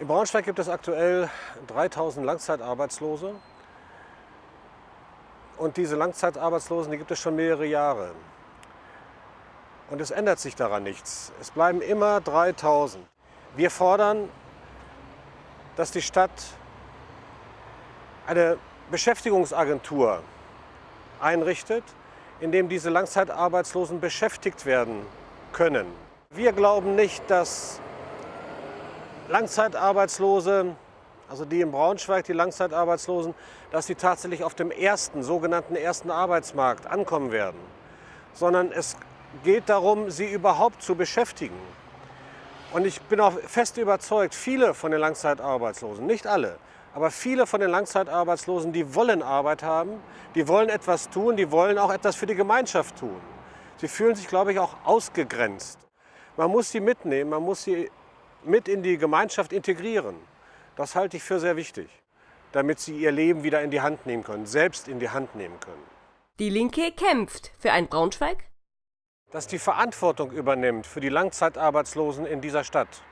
In Braunschweig gibt es aktuell 3000 Langzeitarbeitslose. Und diese Langzeitarbeitslosen, die gibt es schon mehrere Jahre. Und es ändert sich daran nichts. Es bleiben immer 3000. Wir fordern, dass die Stadt eine Beschäftigungsagentur einrichtet, in dem diese Langzeitarbeitslosen beschäftigt werden können. Wir glauben nicht, dass Langzeitarbeitslose, also die in Braunschweig, die Langzeitarbeitslosen, dass sie tatsächlich auf dem ersten, sogenannten ersten Arbeitsmarkt ankommen werden. Sondern es geht darum, sie überhaupt zu beschäftigen. Und ich bin auch fest überzeugt, viele von den Langzeitarbeitslosen, nicht alle, aber viele von den Langzeitarbeitslosen, die wollen Arbeit haben, die wollen etwas tun, die wollen auch etwas für die Gemeinschaft tun. Sie fühlen sich, glaube ich, auch ausgegrenzt. Man muss sie mitnehmen, man muss sie mit in die Gemeinschaft integrieren. Das halte ich für sehr wichtig, damit sie ihr Leben wieder in die Hand nehmen können, selbst in die Hand nehmen können. Die Linke kämpft für ein Braunschweig, das die Verantwortung übernimmt für die Langzeitarbeitslosen in dieser Stadt.